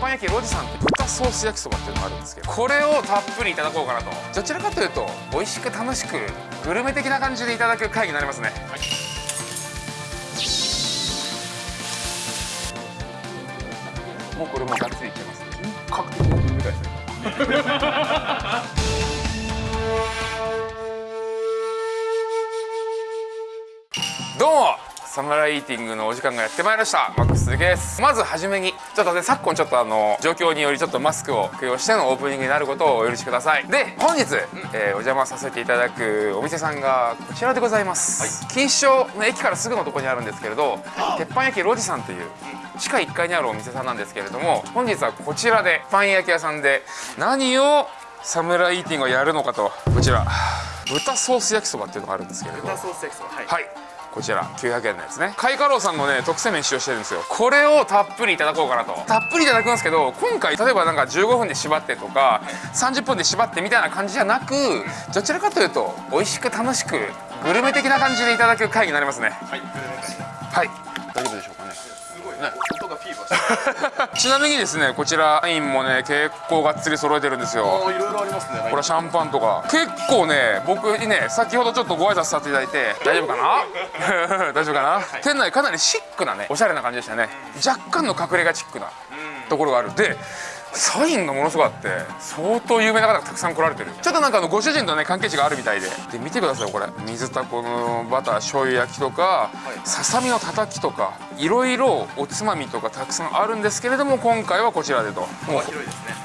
板焼きロジさんって豚ソース焼きそばっていうのがあるんですけどこれをたっぷりいただこうかなと。どちらかというと美味しく楽しくグルメ的な感じでいただく回になりますね、はい。もうこれもがっつりいけます本格的なグルメ会です。ね サムライティングのお時間がやってまいりました。マックスです。まずはじめにちょっとね昨今ちょっとあの状況によりちょっとマスクを供用してのオープニングになることをお許しください。で本日、えー、お邪魔させていただくお店さんがこちらでございます、はい、錦糸町の駅からすぐのところにあるんですけれど鉄板焼きロジさんという地下1階にあるお店さんなんですけれども本日はこちらでパン焼き屋さんで何をサムライイーティングをやるのかとこちら。豚ソース焼きそばっていうのがあるんですけれど。豚ソース焼きそばはい、はいこちら900円のやつね。カイカローさんのね特製麺使用してるんですよ。これをたっぷりいただこうかなと。たっぷりいただくんですけど今回例えばなんか15分で縛ってとか30分で縛ってみたいな感じじゃなくどちらかというと美味しく楽しくグルメ的な感じでいただく回になりますね。はいはい。大丈夫でしょうかね。すごいね。音がフィーバーしてちなみにですねこちらワインもね結構がっつり揃えてるんですよ。いろいろありますね。これシャンパンとか。結構ね僕にね先ほどちょっとご挨拶させていただいて大丈夫かな？大丈夫かな、はい、店内かなりシックなねおしゃれな感じでしたね。若干の隠れ家チックなところがある。でサインがものすごいあって相当有名な方がたくさん来られてる。ちょっとなんかあのご主人とね関係値があるみたいで。で見てくださいこれ。水タコのバター醤油焼きとかささみのたたきとかいろいろおつまみとかたくさんあるんですけれども今回はこちらでと。も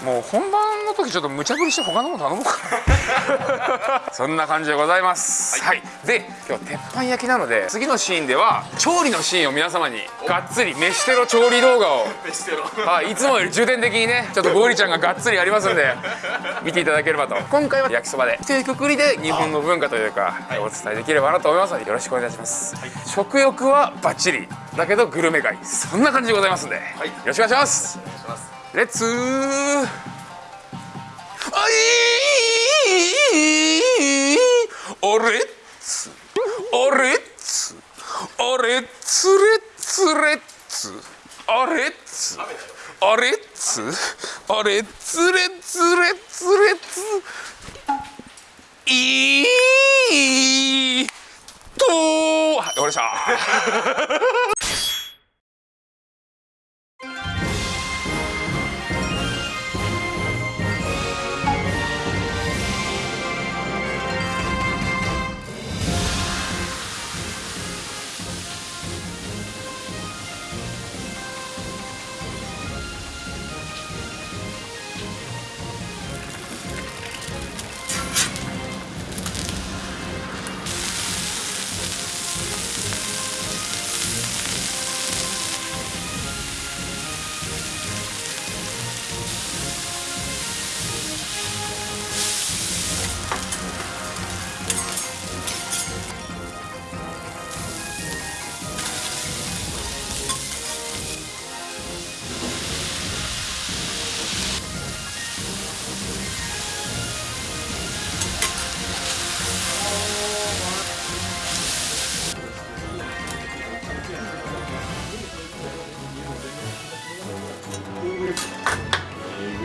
うもう本番の時ちょっと無茶ぶりして他のもの頼もうかな。そんな感じでございます、はい、はい、で今日鉄板焼きなので次のシーンでは調理のシーンを皆様にがっつり飯テロ調理動画を。はい、いつもより重点的にねちょっとゴリちゃんががっつりやりますんで見ていただければと。今回は焼きそばで。一くくりで日本の文化というか、はい、お伝えできればなと思いますのでよろしくお願いします、はい、食欲はバッチリ。だけどグルメ街。そんな感じでございますんで、はい、よろしくお願いします。レッツー。あいおレッツおレッツおレッツレッツレッツあれっつあれっつ？あれつれつれつれつ？いいとはい終わりました。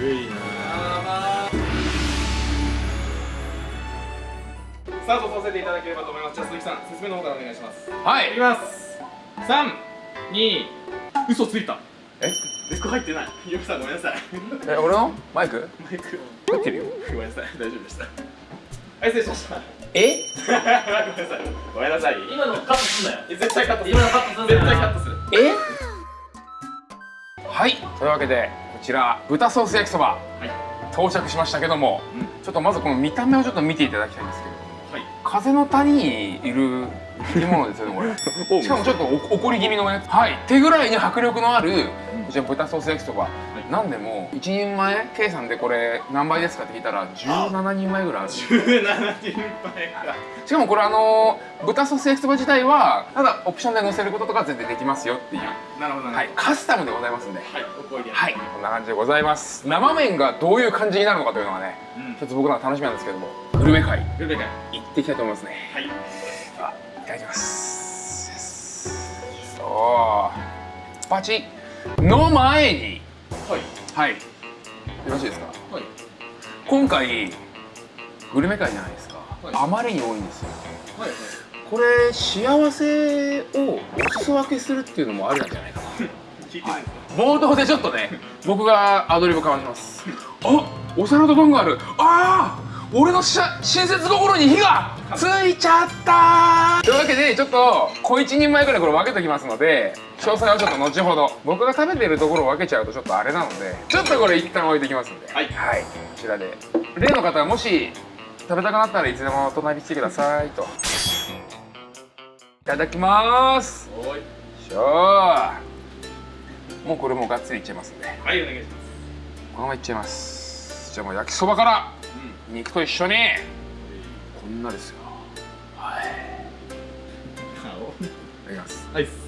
タートさせていただければと思います。じゃあ鈴木さん説明の方からお願いします。はい。いきます。三二嘘ついた。え？デスク入ってない。ゆきさんごめんなさい。え俺の？マイク？マイク。入ってるよ。ごめんなさい。大丈夫でした。はい失礼しました。え？ごめんなさい。ごめんなさい。今のカットすんなよ。絶対カットする。今のカットすん絶対カットする。え？はい。というわけでこちら豚ソース焼きそば、はい、到着しましたけども、うん、ちょっとまずこの見た目をちょっと見ていただきたいんですけど風の谷にいる生き物ですよねこれ。しかもちょっと怒り気味のね。はい。手ぐらいに迫力のあるこちら豚ソース焼きそば、はい、なんでも1人前計算でこれ何倍ですかって聞いたら17人前ぐらいある。17人前か。しかもこれあの豚ソース焼きそば自体はただオプションで乗せることとか全然できますよっていう。なるほど、はい、カスタムでございますんで。はい。はい。こんな感じでございます。生麺がどういう感じになるのかというのがね、うん、ちょっと僕ら楽しみなんですけどもグルメ会。グルメ会。行っていきたいと思いますね。はい。あいただきます。そうバチ。の前にはい。はい。よろしいですか？はい。今回グルメ会じゃないですか、はい。あまりに多いんですよ。はいはい。これ幸せをお裾分けするっていうのもあるんじゃないかな。聞い冒頭でちょっとね僕がアドリブかまします。あお皿と丼がある。ああ俺の親切心に火がついちゃった。というわけでちょっと小一人前ぐらいこれ分けときますので詳細はちょっと後ほど。僕が食べてるところを分けちゃうとちょっとあれなのでちょっとこれ一旦置いてきますんで。はい。こちらで。例の方はもし食べたくなったらいつでも隣に来てくださいと。いただきます。おい。しょ。ーもうこれもうがっつりいっちゃいますんで。はいお願いします。このままいっちゃいます。じゃあもう焼きそばから。うん肉と一緒に。こんなですよ。はい。顔いただきます。はい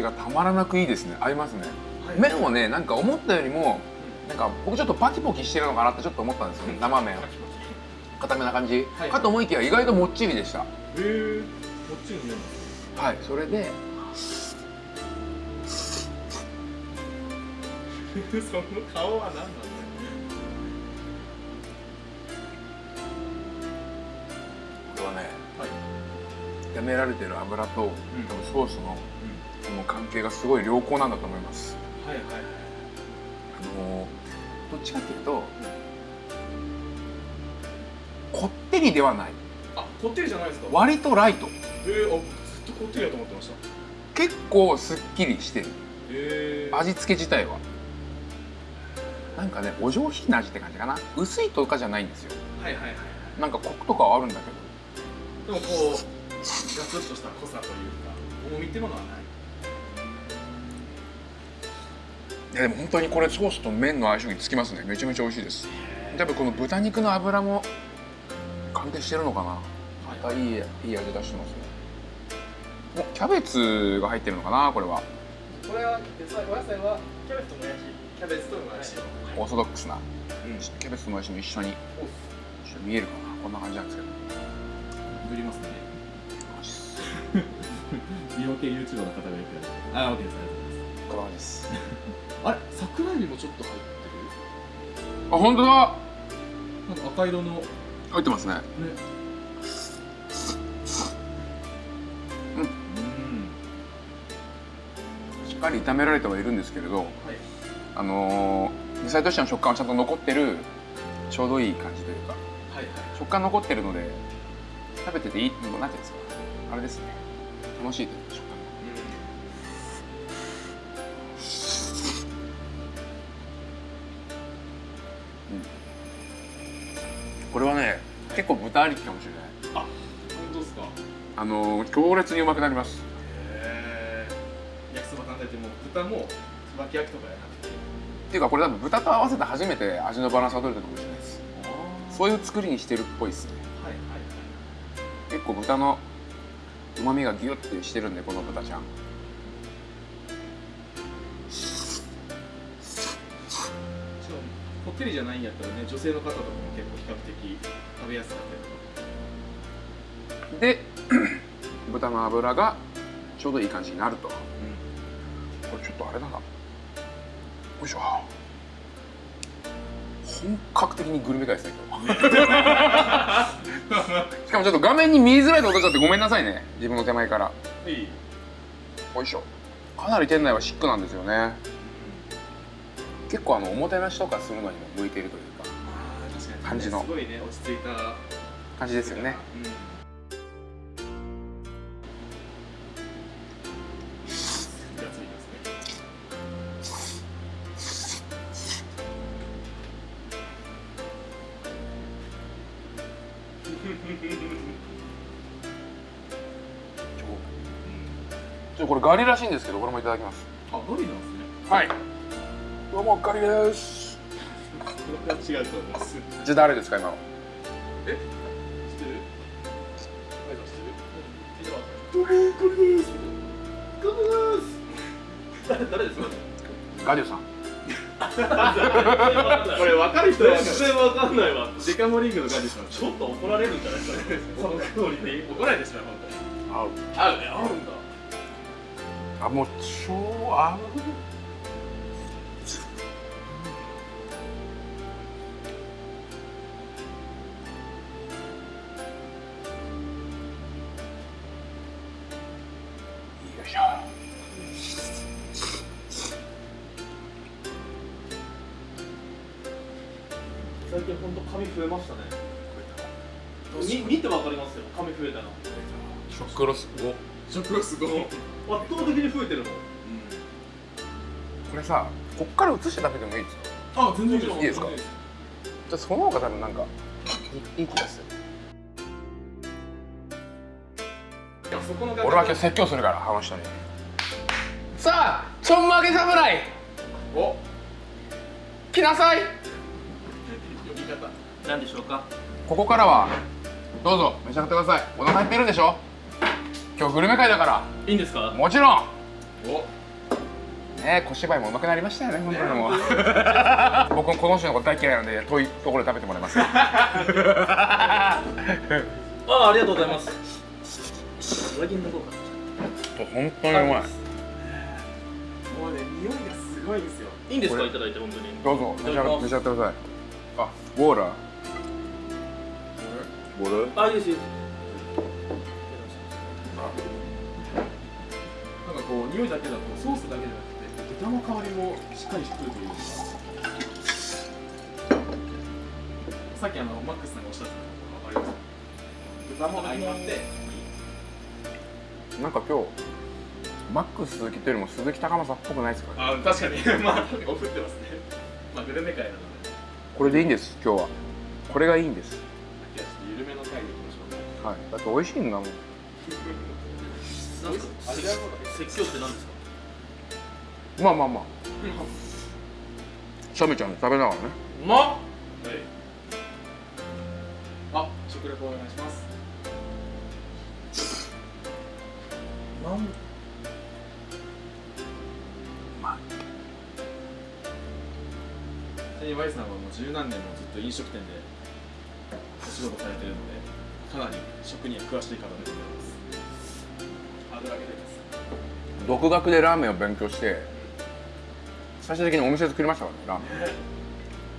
じがたまらなくいいですね。合いますね。はい。麺もねなんか思ったよりもなんか僕ちょっとパキポキしてるのかなってちょっと思ったんですよ生麺固めな感じ、はい。かと思いきや意外ともっちりでした。へえ。こっちの麺はい。それで その顔は何なんだよこれはねはい。炒められてる油と、ん。多分ソースのこの関係がすごい良好なんだと思います。はいはいはい。あのーどっちかっていうと、こってりではない。あこってりじゃないですか。割とライト。えー、あずっとこってりだと思ってました。結構すっきりしてる。えー、味付け自体は。なんかねお上品な味って感じかな。薄いとかじゃないんですよ。はいはいはいなんかコクとかはあるんだけど。でもこうガツッとした濃さというか重みってものはないいやでも本当にこれソースと麺の相性につきますね。めちゃめちゃ美味しいです。多分この豚肉の脂も関係してるのかな。またいいいい味出してますね。おキャベツが入ってるのかなこれは。これは野菜お野菜はキャベツともやしキャベツともやし。オーソドックスな。うん。キャベツともやしも一緒に。お一緒に見えるかな。こんな感じなんですけど。塗りますね。美容 系 YouTuber の方がいるからあ、OK ですこんな感じです。あれ桜エビもちょっと入ってあ本当だ。るなんか赤色の。ね入ってますね。うん。しっかり炒められてはいるんですけれどはい。あのー、野菜としての食感はちゃんと残ってるちょうどいい感じというかはいはい。食感残ってるので食べてていいなんていうんですかあれですね。楽しいというか結構豚ありきかもしれない。あ、本当ですか？あのー、強烈にうまくなります。へえ焼きそば単体でも豚もつばき焼きとかやなくて。っていうかこれ多分豚と合わせて初めて味のバランスが取れたかもしれないですあそういう作りにしてるっぽいですね。はいはい結構豚のうまみがギュッてしてるんでこの豚ちゃんこってりじゃないんやったらね女性の方とかも結構比較的食べやすかったりとか。で 豚の脂がちょうどいい感じになると。これちょっとあれだな。よいしょ。本格的にグルメ会ですね。しかもちょっと画面に見えづらいとこ出ちゃってごめんなさいね。自分の手前から。いい。よいしょ。かなり店内はシックなんですよね結構あのおもてなしとかするのにも向いているというか感じの。すごいね落ち着いた。感じですよね これガリらしいんですけどこれもいただきます。あガリなんですね。はいどうもガリです違うと思いますじゃあ誰ですか今の？え？知ってる？どうもこれです。これです。誰誰です。かガデュさん。これ分かる人は全然わかんないわデカモリングのガジさん。ちょっと怒られるんじゃないですかね。そのクオリティ怒られてしまう。本合う合うね合うんだあもう超合うさこっから映して食べてもいいですかあ全然いいいいですか？じゃあその方が多分なんかいい気が。する俺は今日説教するからあの人に。さあちょんまげ侍。お。来なさい。呼び方。何でしょうか？ここからはどうぞ召し上がってください。お腹減ってるんでしょ？今日グルメ会だかいいんですか？らもちろん。おね小芝居もうまくなりましたよね本当にもう。僕もこの人のこと大嫌いなので遠いところで食べてもらいます。ああありがとうございます。上着脱ごうか本当にうまい。もうね匂いがすごいんですよ。いいんですか？いただいて本当に。どうぞ召し上がって召し上がってください。あウォーラーウォーラーあいいですいいです。なんかこう匂いだけだとソースだけじゃなくて豚の香りもしっかりしてくるという。かさっきあのマックスさんがおっしゃってたの分かります豚も相まって。なんか今日マックス鈴木というよりも鈴木高政っぽくな。いですかねあ確かに。まあ おふってますね。まあグルメ会なので。これでいいんです今日は。これがいいんです。じゃあちょっと緩めの回でいきましょうはい。だって美味しいんだもん。なんかありがとう説教って何ですか？まあまあまあ。シャメちゃん食べながらね。うまっ。はい。あ食レポお願いします。なん？ちなみに Y さんはもう十何年もずっと飲食店でお仕事されてるのでかなり食には詳しい方でございます。ハードル上げてます。独学でラーメンを勉強して最終的にお店作りましたからねラーメン。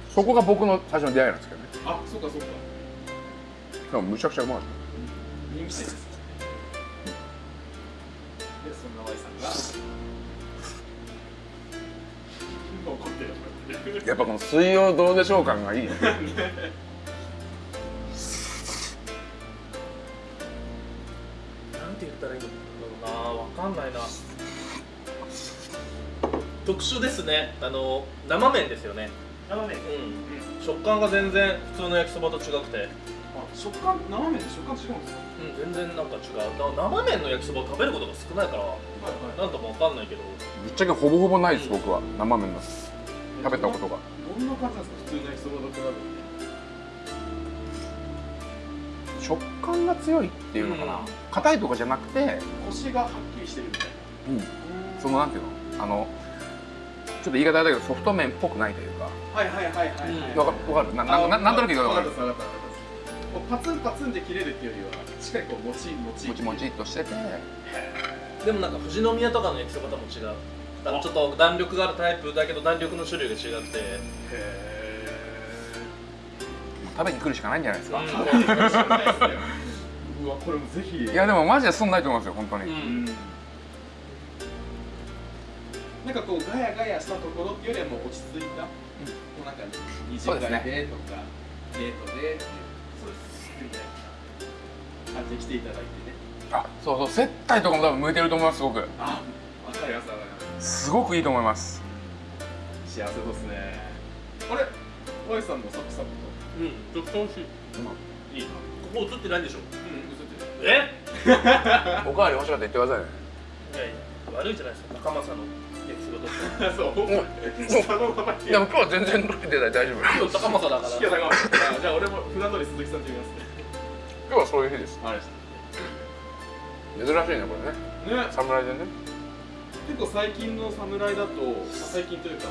そこが僕の最初の出会いなんですけどね。あそうかそうか。でもむちゃくちゃうまい人気店です。でそんな Y さんが。怒ってる怒ってるやっぱこの水曜どうでしょう感がいいね 特殊ですね。あの生麺ですよね。生麺。うん。食感が全然普通の焼きそばと違くて。あ食感生麺で食感違うんですか？うん全然なんか違う。な生麺の焼きそばを食べることが少ないからはいなんともわかんないけど。ぶっちゃけほぼほぼないです僕は。生麺の食べたことが。どんな感じなんですか？普通の焼きそばと比べて。食感が強いっていうのかな。うん。硬いとかじゃなくてコシがはっきりしてるみたいうん。なそのなんていうの？あのちょっと言い方あれだけどソフト麺っぽくないというか。はいはいはいはいはい。わかわかる。ななななんとなく言うか分かるパツンパツンで切れるっていうよりはしっかりこうもちもち。もちもちっとしてて。でもなんか富士宮とかの焼きそばとも違うあ。のちょっと弾力があるタイプだけど弾力の種類が違って。へ食べに来るしかないんじゃないですか、うん。ーうわこれもぜひ。いやでもマジでそんないと思いますよ本当に、ううんんなんかこうガヤガヤしたところっていうよりはもう落ち着いた、こうなんか二次会そうでとか、デートでってそうです。みたいな感じで来ていただいてね。あそうそう接待とかも多分向いてると思いますすごく。あわかりますわかります。すごくいいと思います。幸せですね。あれ？Y さんもサクサクと？うんちょっと美味しい。いいな。ここ映ってないでしょ。うん嘘ってる。え？おかわり欲しかったら言ってくださいね。いやいや悪いじゃないですか高政の。焼きそばことそう。そのままいや今日は全然ロケ出ない。大丈夫。今日高政だから。いやだからじゃあ俺も普段通り鈴木さんって言いますね。今日はそういう日です。あれ珍しいねこれね。ね。侍でね。結構最近の侍だと、まあ最近というか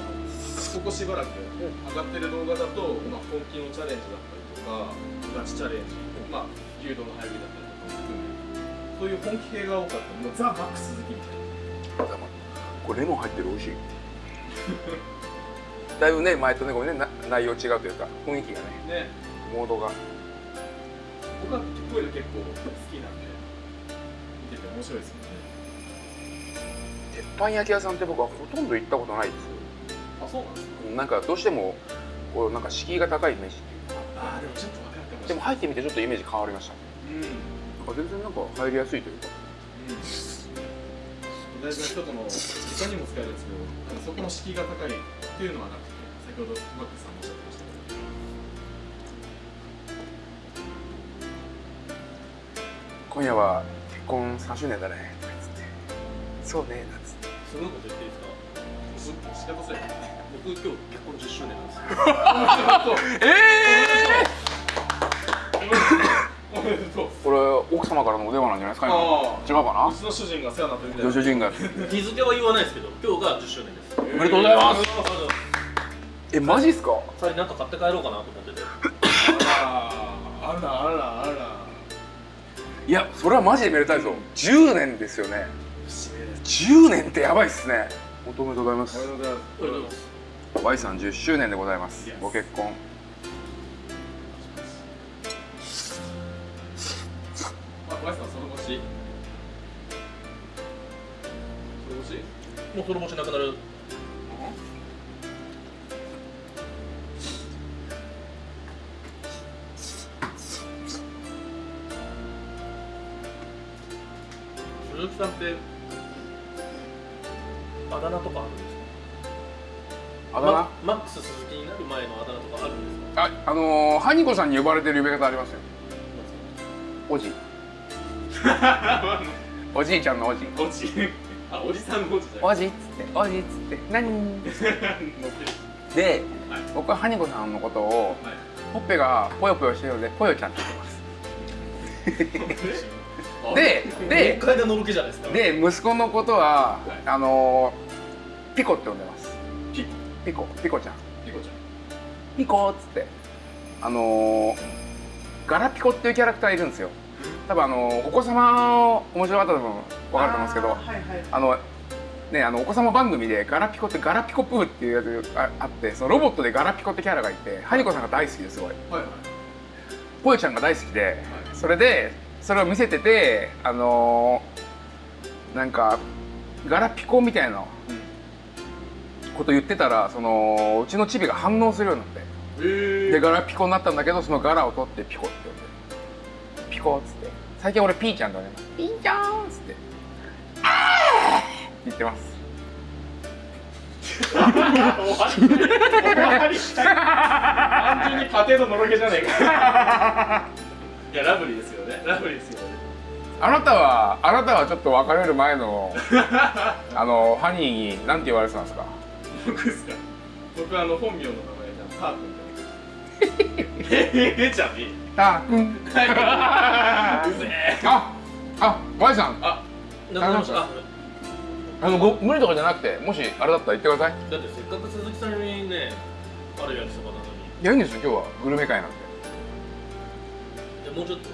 ここしばらく上がってる動画だと、まあ、本気のチャレンジだったりとかガチチャレンジ、まあ、牛丼の入りだったりとかそういう本気系が多かった。もうザ・マックス鈴木みたいなこれレモン入ってる美味しい。だいぶね前とねごめんねな内容違うというか雰囲気がねね。モードが。僕はこういうの結構好きなんで見てて面白いですよね。鉄板焼き屋さんって僕はほとんど行ったことないですあそうなんですか。なんかどうしてもこうなんか敷居が高いイメージっていうかああでもちょっと分かるかもしれない。でも入ってみてちょっとイメージ変わりました。うん。なんか全然なんか入りやすいというか大事な人との他にも使えるんですけどそこの敷居が高いっていうのはなくて先ほどマックスさんもおっしゃってましたけど今夜は結婚3周年だねとか言ってそうねなんつってすごいこと言っていいですか仕方そうやね僕今日結婚10周年なんですよえおめでとうー、これ奥様からのお電話なんじゃないですか今。あ違うかうちの主人が世話になってるみたいな。主人が。日付は言わないですけど今日が10周年です。おめでとうございます。えマジっすか？さりなんか買って帰ろうかなと思ってて。あらあらあらあら。いやそれはマジでめでたいぞ。10年ですよね。節目です10年ってやばいっすね。おめでとうございまおめです。とうございます。Y さん10周年でございます。ご結婚あ、ワイさんその星。その星？もうその星なくなる。鈴木さんってあだ名とかあるんですか？あだ名、ママックス鈴木になる前のあだ名とかあるんですか？ああのー、ハニコさんに呼ばれてる呼び方ありますよ。おじ おじいちゃんのおじおじあ、おじさんのおじじゃおじっつって。おじっつって。何？ではい。僕はハニコさんのことをはい。ほっぺがぽよぽよしてるのでぽよちゃんって言ってます。ででですか。で息子のことは、はい。あのー、ピコって呼んでます。ピ？コピコ。ピコちゃん。ピコちゃん。ピコっつって。あのー、ガラピコっていうキャラクターいるんですよ多分あのーお子様面白かったら多分分かると思うんですけどはいはい。あのねあのお子様番組でガラピコってガラピコプーっていうやつがああってそのロボットでガラピコってキャラがいてハニコさんが大好きですごい。はいはい。ぽよちゃんが大好きでそれでそれを見せててあのーなんかガラピコみたいなこと言ってたらそのうちのチビが反応するようになって。えでガラピコになったんだけどそのガラを取ってピコって呼んで。ピコっつって最近俺ピーちゃんとねピーちゃんっつって。あーって言ってます。終わり単純に家庭ののろけじゃねえか。いやラブリーですよね。ラブリーですよね。あなたはあなたはちょっと別れる前の あのハニーに何て言われてたんですか？僕ですか？僕あの本名の名前じゃんター君って ええじゃねた。ーくん。ああ Y さん。あなくなりました。ああのご無理とかじゃなくてもしあれだったら言ってください。だってせっかく鈴木さんにねある焼きそばなのに。いやいいんですよ今日は。グルメ会なんでじゃあもうちょっと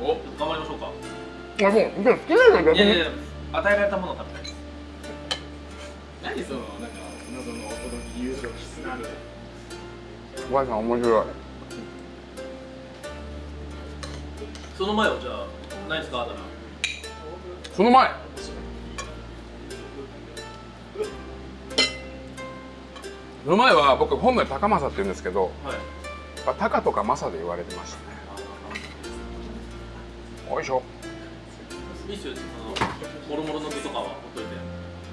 お？頑張りましょうか。あもうじゃあ好きなの逆にいやいや与えられたものを食べたいです何そのなんか謎の驚き友情キスなんで Y さん面白いその前はじゃあないですか？あだ名その前？その前は僕本名高政って言うんですけどはい。まあタカとかマサで言われてましたね。よいしょ。いいっすよそのもろもろの具とかはほっといて。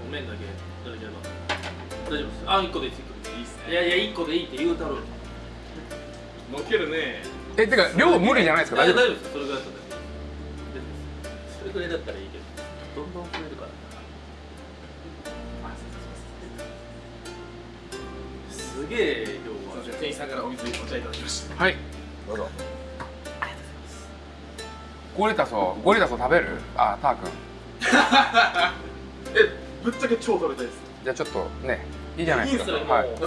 お麺だけいただければ。大丈夫です。あ一個でいいです。一個でいいいいっすいやいや一個でいいって言うたろう。のっけるねえてか量無理じゃないですか？大丈夫？ですそれぐらいだったらそれぐらいだったらいいけどどんどん増えるから。すげえ量がすいません店員さんから。お水お茶いただきましたはい。どうぞ。ゴリタソゴリタソ食べる？あターくん えぶっちゃけ超食べたいです。じゃあちょっとねいいじゃないですか。いいっすねもう。はいやっ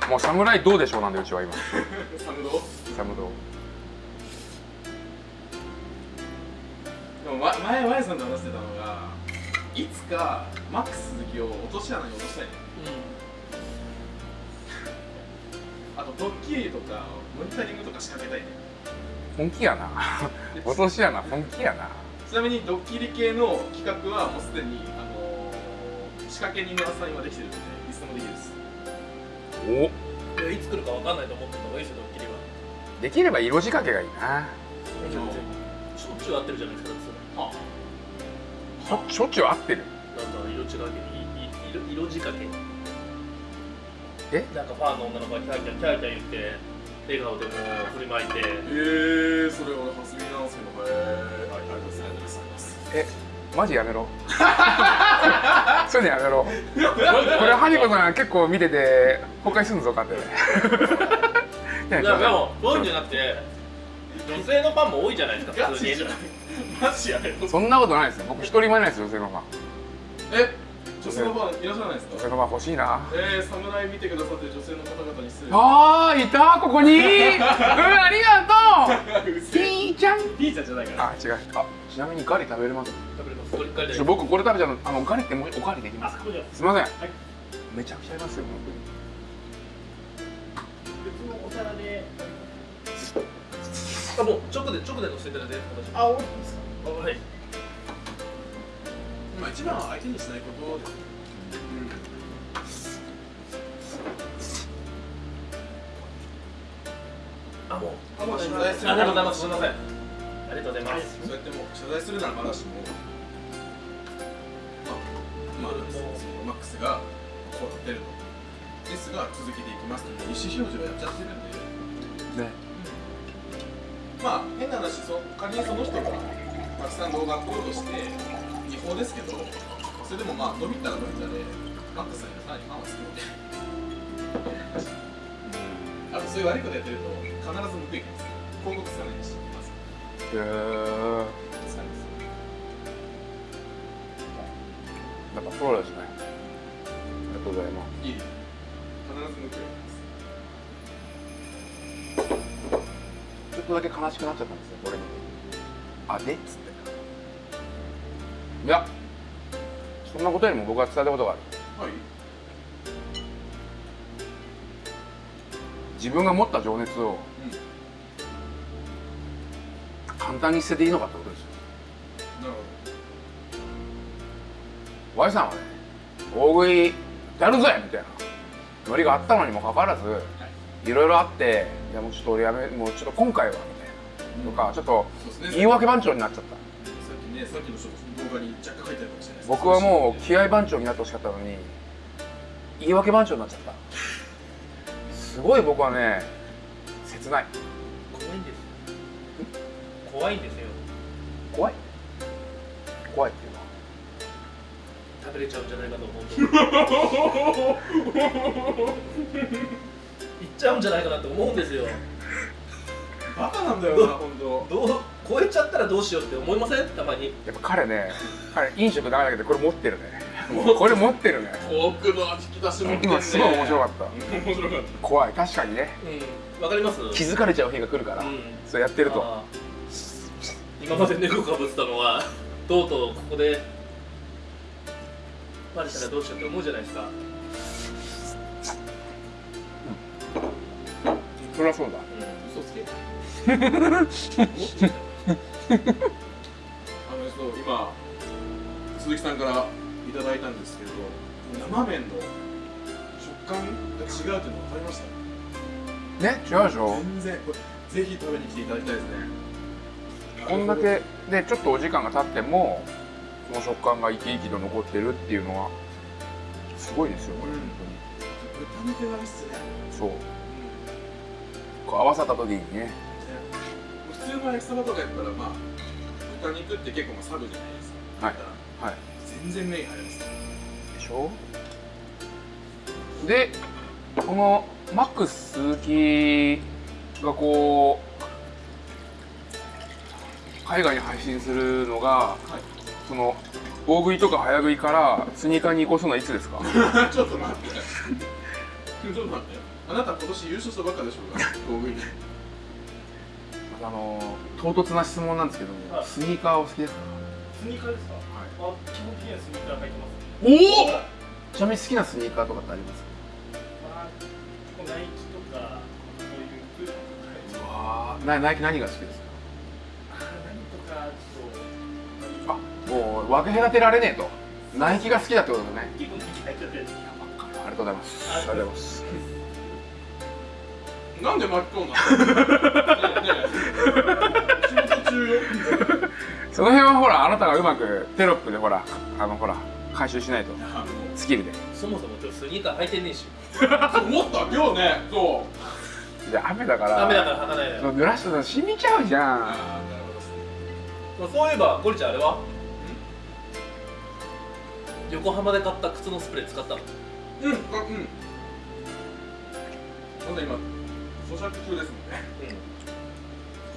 た。もう侍どうでしょうなんでうちは今。サムドサムドでもわ前ワイさんと話してたのがいつかマックス鈴木を落とし穴に落としたいねあとドッキリとかモニタリングとか仕掛けたいね。本気やな。落としやな本気やな。ちなみにドッキリ系の企画はもうすでに、あのー仕掛け人のアサインはできてるのでいつでもできるです。お。いやいつ来るかわかんないと思ってた方がいいですよドッキリは。できれば色仕掛けがいいなしょっちゅう会ってるじゃないですかだってそれ。あ。しょしょっちゅう合ってる？なんか色違けいい色色仕掛け？え？なんかファンの女の子がキャーキャーキャーキャー言って笑顔でもう振りまいて。えー、それ俺初耳なんですけどへえー、ありがとうございますえマジやめろそういうのやめろこれハニコさん結構見てて崩壊するぞかっていやでもそういうんじゃなくて女性のファンも多いじゃないですか普通に。マジやめろ。そんなことないですよ。僕一人前ないですよ女性のファン。え？女性のファンいらっしゃらないですか？女性のファン欲しいな。えー、侍見てくださってる女性の方々に失礼。あーいた？ここに？うんありがとう！ピーちゃん？ピーちゃんじゃないから。あ違う。あちなみにガリ食べれます食べれますこれ僕これ食べちゃうのあのガリってもうおかわりできますか？すいません、い。めちゃくちゃありますよ別あもう直で直で乗せていただいてあ、おいいですか？はい。まあ一番は相手にしないことですあ、もう。あまあ謝罪する。ありがとうございますすみません。ありがとうございます。そうやってもう謝罪するならまだしもまあ、まあ、マックスがこうなってると。ですが続けていきますという。意思表示をやっちゃってるんで。ねまあ変な話そ仮にその人がたくさん動画アップロードして違法ですけどそれでもまあ伸びたら伸びたでマックスさんにさらにファンはつくのであとそういう悪いことやってると必ず報いきます広告つかないしますへー。使います。やっぱプロですねありがとうございます。いい必ず報いきますとだけ悲しくなっちゃったんですよこれに。あでっつって。いやそんなことよりも僕が伝えたことがある。はい。自分が持った情熱を簡単に捨てていいのかってことですよ。なるほ Y さんはね大食いやるぜみたいなノリがあったのにもかかわらずいろいろあっていやもうちょっと俺やめもうちょっと今回はみたいな。とかちょっと言い訳番長になっちゃった。さっきねさっきのちょっと動画に若干書いてあるかもしれない僕はもう気合番長になってほしかったのに言い訳番長になっちゃった。すごい僕はね切ない。怖いんです怖いんですよ。怖い？怖いっていうのは。食べれちゃうんじゃないかと思う といっちゃうんじゃないかなと思うんですよ。バカなんだよな本当。どう超えちゃったらどうしようって思いません？たまに。やっぱ彼ね彼飲食ダメだけどこれ持ってるね。もうこれ持ってるね。奥の引き出し持ってんね。今すごい面白かった。面白かっ怖い。確かにね。うん。わかります？気づかれちゃう日が来るから、うん。そうやってると。今まで猫かぶってたのはとうとうここでバレたらどうしようって思うじゃないですかそりゃそうだ。た嘘つけ。あのそう今鈴木さんからいただいたんですけ。ど生麺の食感が違うっていうの分かりましたね違うでしょ全然これぜひ食べに来ていただきたいですねこんだけ。でちょっとお時間が経ってもその食感が生き生きと残ってるっていうのはすごいですよこれ、うん本豚肉がいいっすねそうこう合わさった時にね。普通の焼きそばとかやったらまあ豚肉って結構まあサブじゃないですか。はいはい。全然麺入りますねでしょ？でこのマックス鈴木がこう海外に配信するのが、その大食いとか早食いからスニーカーに移行するのはいつですか？ちょっと待って。ちょっと待ってあなた今年優勝したばっかでしょうが大食いに。あの唐突な質問なんですけども、はい。スニーカーお好きですか？スニーカーですかあ基本的にはスニーカー履いてますおお！ちなみに好きなスニーカーとかってあります？かまあナイキとかこういうプー。とかわなナイキ何が好きですか？何とかちょっとあもう分け隔てられねえと。ナイキが好きだってことだね。ありがとうございます。ありがとうございますなんで巻き込んだの？仕事中よその辺はほらあなたがうまくテロップでほらあのほら回収しないと。あスキルで。そもそも今日スニーカー履いてねえし。の思った今日ね。そじゃあ雨だから雨だから履かないのよ。そう濡らすと染みちゃうじゃん。なるほどそういえばゴリちゃんあれは？横浜で買った靴のスプレー使ったの？うん。あうん。まだ今咀嚼中ですもんね。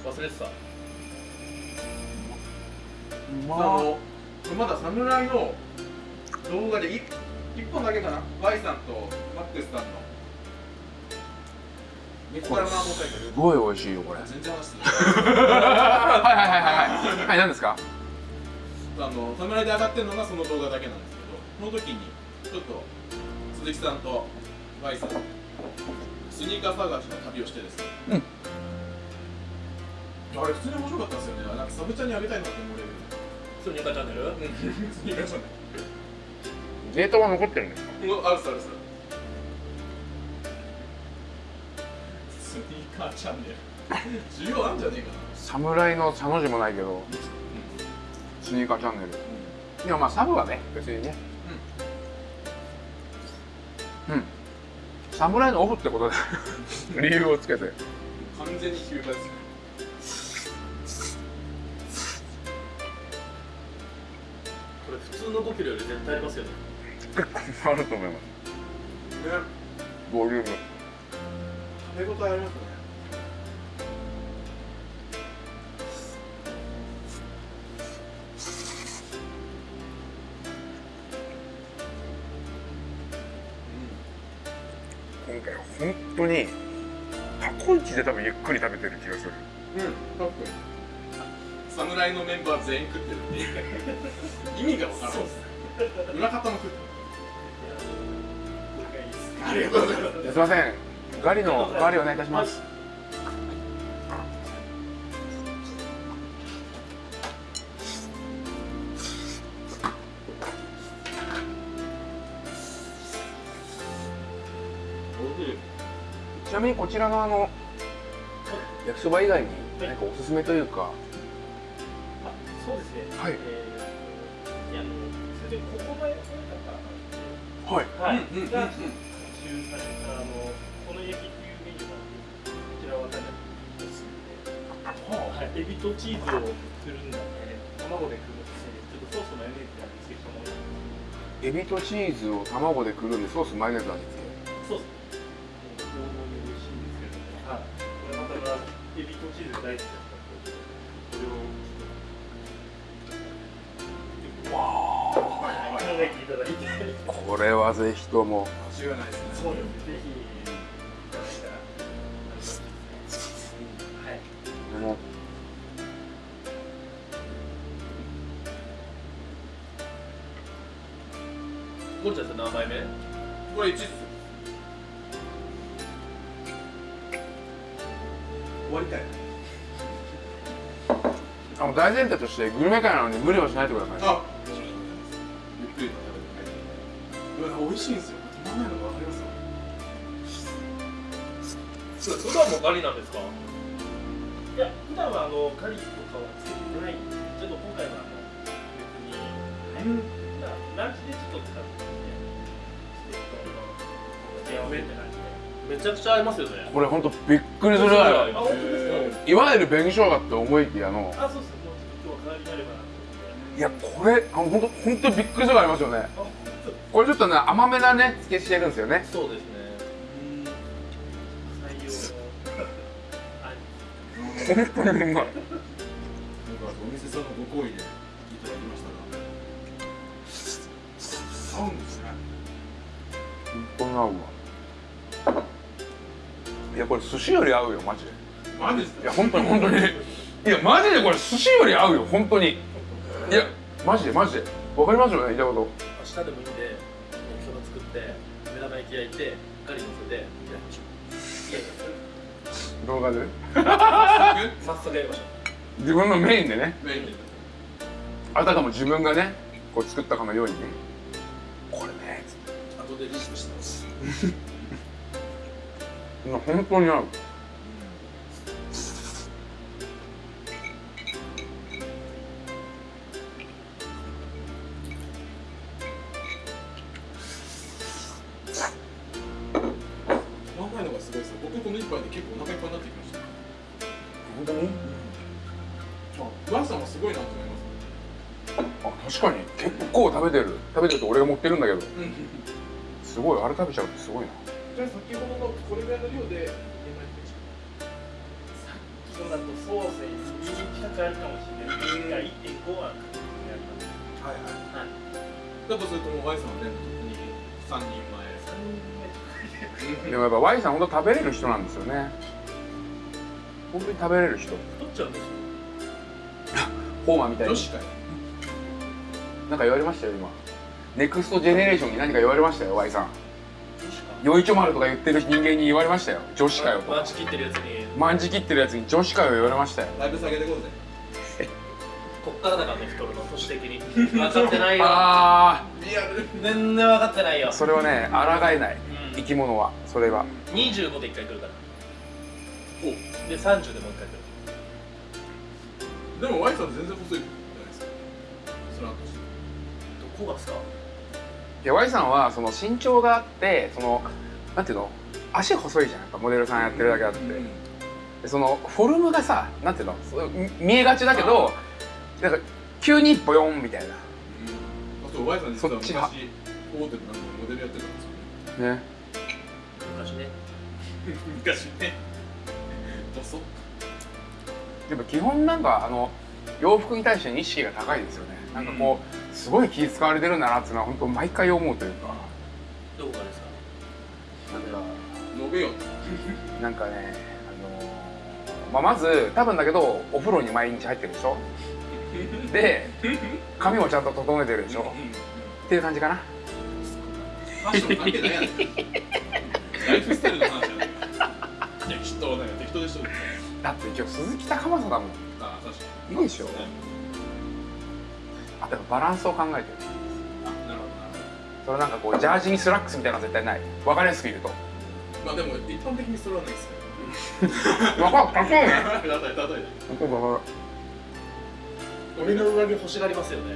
うん。忘れてた。あ。のまだ侍の動画で一一本だけかな？Y さんとマックスさんの。猫からの問題すごい美味しいよこれ。はい全然話してはいはいはいはいはい。何ですか？あの侍で上がってるのがその動画だけなんですけどその時にちょっと鈴木さんと Y さんスニーカー探しの旅をしてですね。うん。あれ普通に面白かったですよね。なんかサブチャンにあげたいなって思うレベル。スニーカーチャンネル？スニーカーチャンネデータは残ってるんですか？ルあるさあるさスニーカーチャンネル。需要あんじゃねえかな。侍のサの字もないけど。スニーカーチャンネル。いやまあサブはね別にね。うん侍のオフってことで 理由をつけて。完全に休暇ですよこれ普通の5キロより絶対ありますよね。結構あると思います。ね。ボリューム。食べ応えありますね本当にタコイチで多分ゆっくり食べてる気がする。うん、かっこいい侍のメンバー全員食ってるって 意味が分からん。裏方も食ってる。ありがとうございます。すいません。ガリのガリお願いいたします。ちなみにこちらのあの焼きそば以外に何かおすすめというか。あそうですね。はい。えーいやそれでここまで。かはい。らはい、うんうんうんが中されたあのこのエビっていうメニューがあってこちらはかなりおすすめで、はい、エビとチーズをくるんだね卵でくるんでちょっとソースとマヨネーズで味付けしたもの。エビとチーズを卵でくるんでソースマヨネーズ味付そうですチーズが大好きだったこれをはい考えていただいてけこれはぜひとも間違いないですねそうですね。ぜひ。はい。ちゃんって何杯目？これ1っす大前提としてグルメ界なのに無理をしないでくださいあゆっくりと食べてうわ美味しいんですよ止まんないのが分かりますよ普段もガリなんですか？いや、普段はあのガリとかはつけてないんで、ちょっと今回はあの別に、はい、まあランチでちょっと使ってみて、ちょって感じで。めちゃくちゃ合いますよね。これ本当びっくりするぐらいあ、本当ですか？いわゆる紅生姜って思いきやのあ、そうです。いやこれ本当本当びっくりするがありますよねこれちょっとね甘めなねつけしてるんですよねそうですね本当にうまい。なんかお店さんのご好意でいただきましたが、合うですね。本当に合うわ。いやこれ寿司より合うよマジで。マジですか？いや本当に本当に。いやマジでこれ寿司より合うよ本当に。いやマジでマジで。わかりますよね言いたいこ明日でもいいんで焼きそば作って目玉焼き焼いてガリ乗せてやりましょう。いや動画で？や早速やりましょ自分のメインでね。メインで。あたかも自分がねこう作ったかのようにね。これねつって。後でリストしてます。本当に合う目でもやっぱ Y さん本当食べれる人なんですよね。本当に食べれる人。太っちゃうんですよ。ホーマーみたいに。なんか言われましたよ今。 next generation に何か言われましたよ Y さん。女子かよいちょ丸とか言ってる人間に言われましたよ。女子かよとまんじ切ってるやつに。まんじ切ってるやつに女子かよ言われましたよ。だいぶ下げてこうぜ。こっからだからね太るの年的に。分かってないよ。あリアル。全然分かってないよ。あそれはね抗えない。生き物は。それは25で1回来るから。お。で30でもう1回来る。でも Y さん全然細いじゃないですか。スランとしてどこがですか？いや Y さんはその身長があってそのなんていうの？足細いじゃん。やっぱモデルさんやってるだけあって、うん。でそのフォルムがさなんていうの？そうみ見えがちだけどなんか急にボヨンみたいな。あと Y さん実は昔大手でなんかモデルやってたんですよね。ね。昔ね。昔ね。細っやっぱ基本なんかあの洋服に対しての意識が高いですよね。なんかこうすごい気使われてるんだなっていうのは本当毎回思うというか。どこがですか？なんか述べよ なんかねあのーまあ、まず多分だけどお風呂に毎日入ってるでしょ？で 髪もちゃんと整えてるでしょ？っていう感じかな。ファッション関係ないライフスタイルの話やね適当だよ適当でしょ？だって今日鈴木高政だもんあ確かいいでしょ。ねあとやっぱバランスを考えてる。あなるほどな。るそれなんかこうジャージにスラックスみたいなのは絶対ない。分かりやすく言うと。まあでも一般的にそれはないですよ分かるかっこいいね例え例え俺の上着欲しがりますよね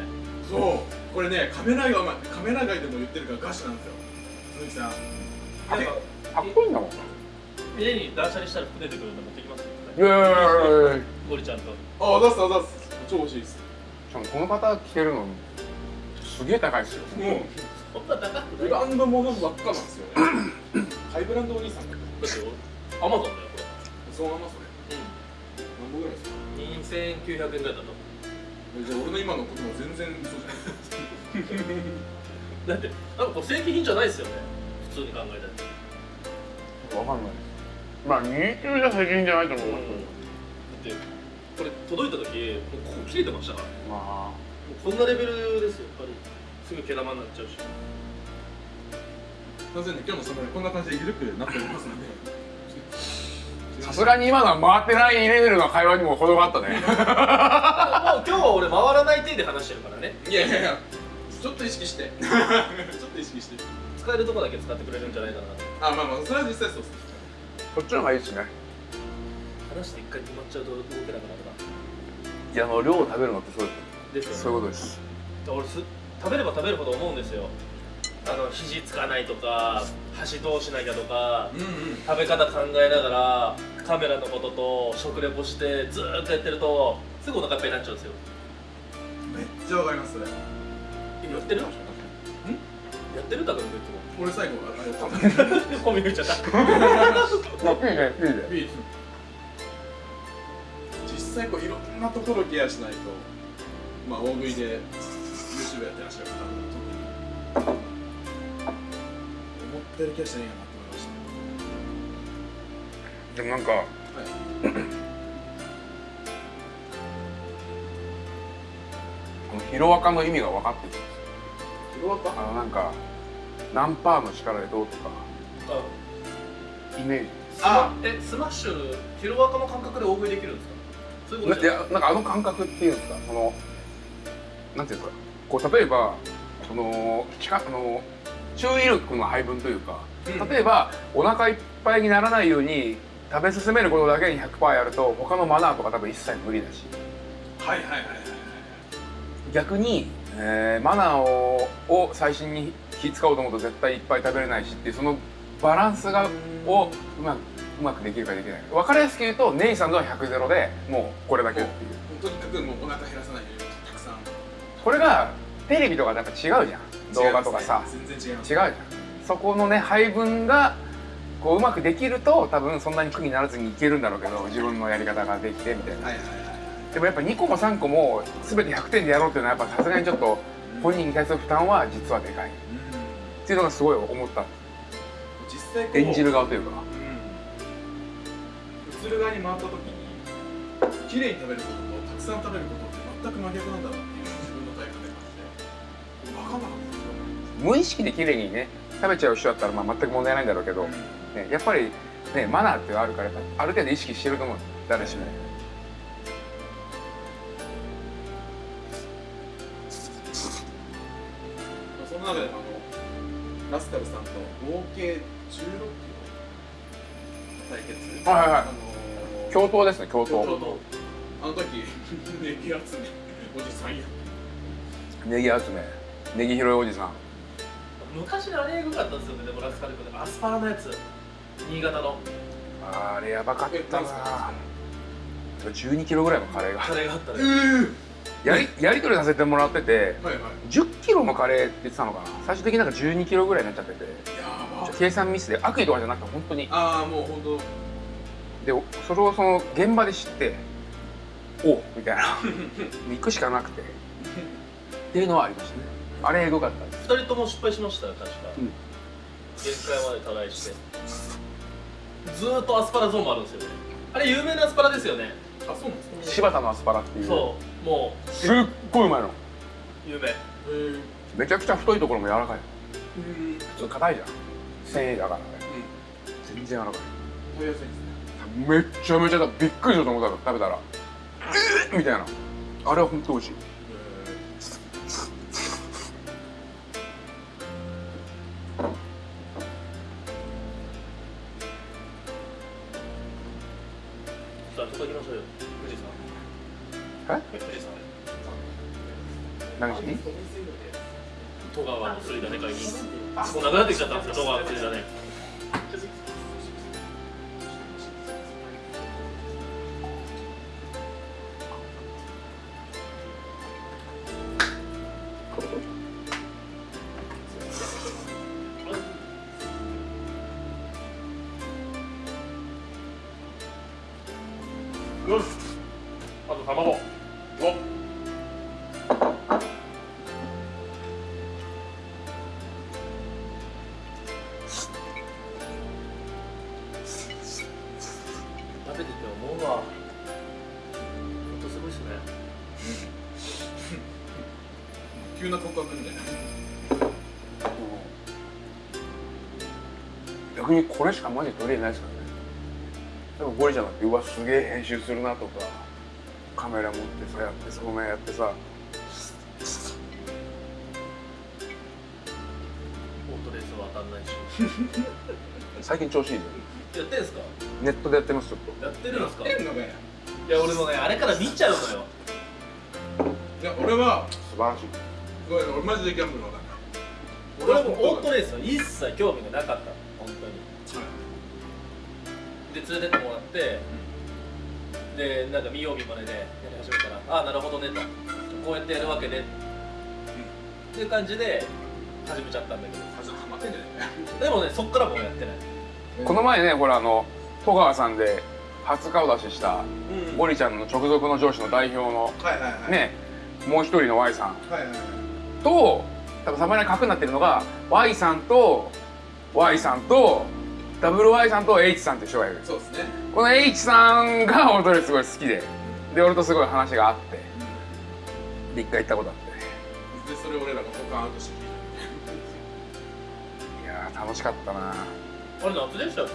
そうこれねカメラがカメラ外でも言ってるからガチなん。ですよ鈴木さん。なん。かかっこいいんだもん家に断捨離したら服出てくるんで持ってきますよ。いやいやいやいやいや。ゴリちゃんと。あ出す出す。超欲しいです。しかもこの方着てるのすげえ高いですよ。もうそんな高くない。ブランドものばっかなんですよ。ね ハイブランドお兄さんだっアマゾンだよこそのままそれれ何本ぐらいですかうん2900円ぐらいだと。えじゃあ俺の今のことも全然嘘じゃない だってなんかこれ正規品じゃないですよね。普通に考えたら分かんない。まあ二級じゃ責任じゃないと思う。だってこれ届いた時もうここ切れてましたから。まもうこんなレベルですよ。やっぱりすぐ毛玉になっちゃうし。すいませんね今日のサムライこんな感じで緩くなっておりますので。あ さすがに今のは回ってないレベルの会話にも程があったね。もう今日は俺回らない手で話してるからね。いやいやいやちょっと意識して。ちょっと意識して。使えるとこだけ使ってくれるんじゃないかなとあまあまあそれは実際そうですそっちの方がいいですね。話して一回決まっちゃうと動けなくなるないやあの量を食べるのってそうです。ですそういよねうことです。俺す食べれば食べるほど思うんですよ。あの肘つかないとか箸どうしなきゃとかうんうん。食べ方考えながらカメラのことと食レポしてずーっとやってるとすぐお腹いっぱいになっちゃうんですよ。めっちゃわかりますそれ。やってる？やってる？だからいつ俺最後あれコンビニ行っちゃったまあいいねいいねいい際こういろんなところケアしないとまあ大食いで YouTube やってらっしゃる方も思ってるケアしてないなと思いましでもなんかたはい。ヒロアカの意味が分かってきた広がっあのなんか何パーの力でどうとか。イメージ。あえスマッシュヒロアカの感覚で大食いできるんですか？そういうこなといやなんかあの感覚っていうんですか？そのなんていうんですか？こう例えばその力あの注意力の配分というか、うん。例えばお腹いっぱいにならないように食べ進めることだけに100%やると他のマナーとか多分一切無理だし。はいはいはいはい。逆に、えーマナーをを最新に気使おうと思うと絶対いっぱい食べれないしっていうそのバランスがをうまくうまくできるかできない。分かりやすく言うとネイさんのは100ゼロでもうこれだけっていう。とにかくもうお腹減らさないようにたくさん。これがテレビとかとやっぱ違うじゃん。動画とかさ。全然違います。違うじゃん。そこのね配分がこううまくできると多分そんなに苦にならずにいけるんだろうけど自分のやり方ができてみたいな。はいはいはいでもやっぱ2個も3個も全て100点でやろうっていうのはやっぱさすがにちょっと本人に対する負担は実はでかいっていうのがすごい思った。実際演じる側というか。うん。映る側に回った時に綺麗に食べることとたくさん食べることって全く真逆なんだなっていうのを自分の体感で感じて分かんなかったんですよ。無意識で綺麗にね食べちゃう人だったらまあ全く問題ないんだろうけど、ね、やっぱりねマナーってあるからやっぱある程度意識してると思う。誰しも。その中でラスカルさんと合計16キロ対決はいはいはいあのー共闘ですね共闘共闘あの時ネギ集めおじさんやネギ集めネギ拾いおじさん昔のあれエグかったんですよねでもラスカル君アスパラのやつ新潟のあれやばかったな12キロぐらいのカレーがカレーがあったねやりやり取りさせてもらっててはいはい。10キロのカレーって言ってたのかな？最終的になんか12キロぐらいになっちゃってて計算ミスで悪意とかじゃなくて本当に。ああもう本当。でそれをその現場で知っておうみたいな。行くしかなくて。っていうのはありましたね。あれエゴかったです。二人とも失敗しましたよ確か、うん。限界までトライして。ずーっとアスパラゾーンもあるんですよね。あれ有名なアスパラですよねあそうなんですか柴田のアスパラっていう。そうもすっごいうまいの。う有名。めちゃくちゃ太いところも柔らかい。うん。普通硬いじゃん。繊維だからね。全然柔らかい。食べやすいですね。めっちゃめちゃびっくりしたと思った食べたら。えーみたいな。あれは本当美味しいこれしかマジ取り入れないですからね。でもゴリちゃんだってうわすげえ編集するなとかカメラ持ってさやってその面やってさオートレースは当たんないし。最近調子いいよやってんすか？ネットでやってますちょっと。やってるんですか？やってんのかよいや俺もねあれから見ちゃうのよ。いや俺は素晴らしい。ごめん俺マジでギャンブルわかんない。俺はもうオートレレースは一切興味がなかった本当に。で連れてってもらってでなんか見よう見まねでやり始めたらああなるほどねと。こうやってやるわけね。っていう感じで始めちゃったんだけど。ハマってんじゃないでもねそっからもうやってない。この前ねほらあの戸川さんで初顔出ししたうん。ゴリちゃんの直属の上司の代表のねもう一人の Y さん。と多分サムネに角になってるのが Y さんと Y さんとダブル Y さんと H さんって人がいる。そうですね。この H さんが俺とすごい好きでで俺とすごい話があってで一回行ったことあって。でそれを俺らがポカーンとして聞いいやー楽しかったな。あれ夏でしたっけ？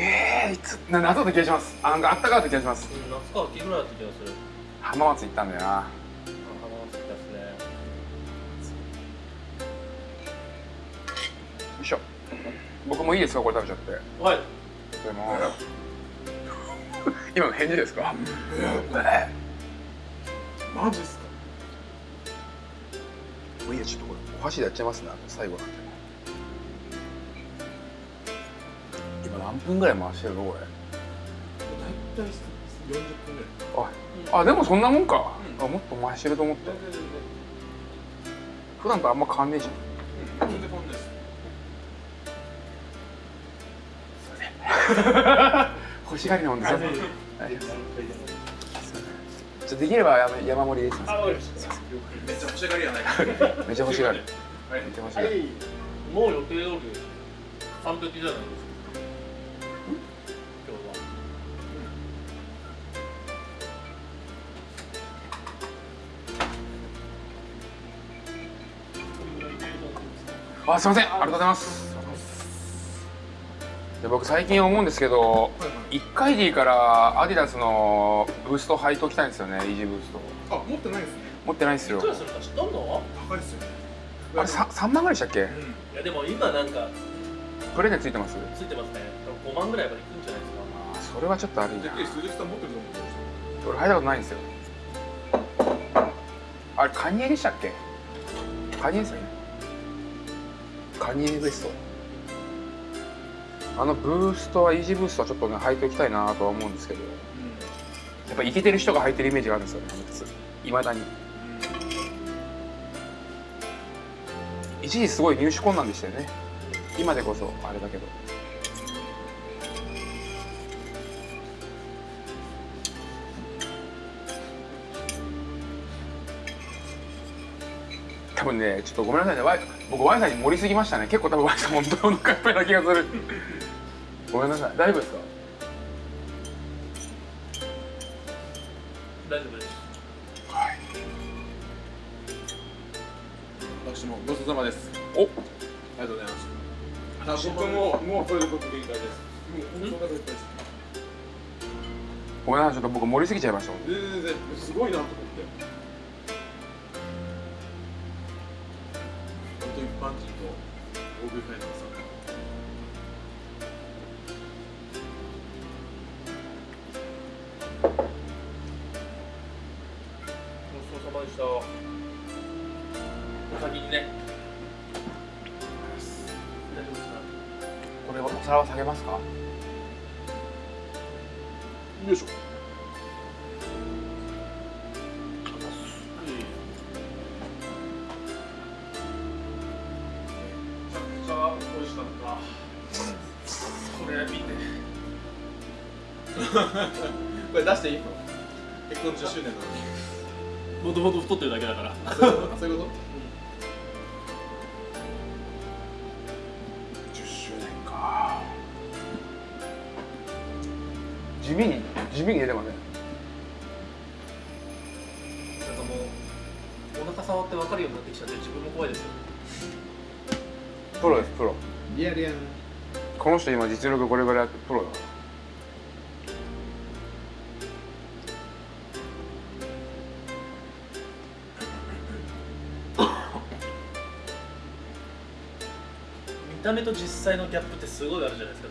えー、いつな夏だった気がします。あなんかあったかかった気がします。うん夏か秋ぐらいだった気がする。浜松行ったんだよな僕もいいですか？これ食べちゃって。はい。でも 今の返事ですか？マジっすか？もういいやちょっとこれお箸でやっちゃいますね。最後なんで。今何分ぐらい回してるの？これ。大体40分ぐらい。ああでもそんなもんか、うんあもっと回してると思った。普段とあんま変わんねえじゃん。全然こんないです 欲しがりなもんですよ。ちょできれば山山盛りです。あわかりました。めっちゃ欲しがりやないかめっちゃ欲しがるはい。めっちゃ欲しがる、はい。もう予定通り完璧じゃないですか今日は。あすいません。ありがとうございますで僕最近思うんですけどはいはい1回でいいからアディダスのブースト履いておきたいんですよねイージーブースト。あ持ってないですね。持ってないんですよ。いくらするか？知っとんの高いですよ。ねあれ 3, 3万ぐらいでしたっけ？うん。いやでも今なんかプレゼンついてますついてますね。5万ぐらいまでいくんじゃないですか。あそれはちょっと悪いなてっきり鈴木さん持ってると思ってまし俺履いたことないんですよ。あれカニエでしたっけ？カニエですよね。カニエベストあのブーストはイージーブーストはちょっとね履いておきたいなとは思うんですけど。やっぱイケてる人が履いてるイメージがあるんですよねいまだに。一時すごい入手困難でしたよね。今でこそあれだけど。多分ねちょっとごめんなさいね僕 Y さんに盛りすぎましたね。結構多分 Y さん本当にお腹いっぱいな気がする。ごめんなさい。大丈夫ですか？大丈夫です。はい。た私もごちそうさまです。お！ありがとうございます。僕ももうこれで僕限界です。もうお腹いっぱいですごめんなさい。ちょっと僕盛りすぎちゃいました。全然。すごいなと思って大食いファイナルさんごちそうさまでしたお先にね大丈夫ですか？これお皿は下げますか？よいしょれ出していいの？結婚10周年なのに。もともと太ってるだけだから。あそういうこと？そういうこと10周年か。地味に地味に出てますね。なんかもうお腹触って分かるようになってきちゃって自分も怖いですよ。プロですプロ。リアルやん。この人今実力これぐらいあってプロだた目と実際のギャップってすごいあるじゃないですか。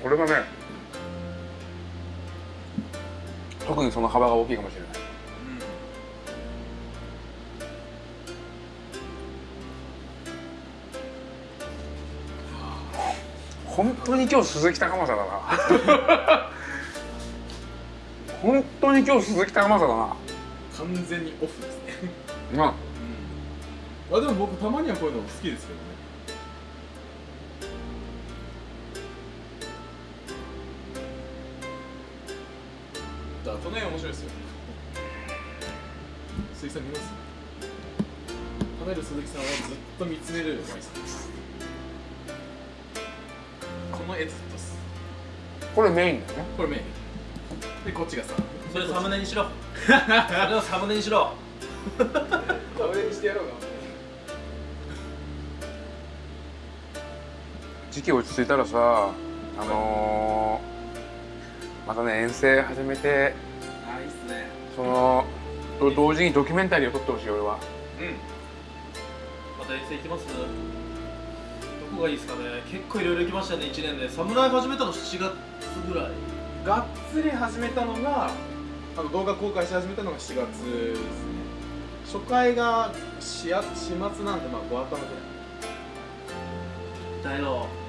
これがね特にその幅が大きいかもしれない。本当に今日鈴木高政だな。本当に今日鈴木高政だな。完全にオフですね。うんあでも僕たまにはこういうの好きですけどね。だこの辺面白いですよ。鈴木さん見ます？食べる鈴木さんはずっと見つめるマイさんですこの絵ずっとす。これメインだね。これメイン。でこっちがさ。それサムネにしろ。それをサムネにしろ。サムネにしてやろうか。時期落ち着いたらさあのー、またね遠征始めてあいいっすね。そのと同時にドキュメンタリーを撮ってほしい俺は。うん。また遠征行きます？どこがいいですかね。結構いろいろ行きましたね1年で。侍始めたの7月ぐらい。がっつり始めたのがあの動画公開し始めたのが4月ですね。初回が4月4月なんでまあ5頭ぐらいだよ。ね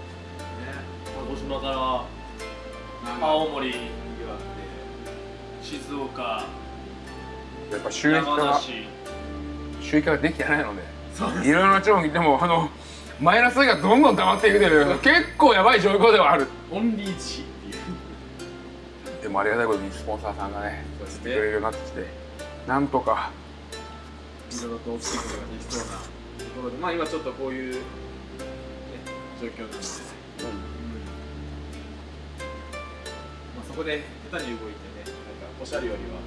鹿児島から青森静岡やっぱ収益化収益化ができてないのでいろいろな地方にでもあのマイナスがどんどん溜まっていくてる結構やばい状況ではある。オンリーチでもありがたいことにスポンサーさんがねそうです来てくれるようになってきてなんとか。いろいろと大きいことができそうなところでまあ今ちょっとこういう、ね、状況なんで、こで下手に動いてねなんかおしゃれよりは